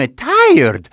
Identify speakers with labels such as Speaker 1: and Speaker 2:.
Speaker 1: am tired.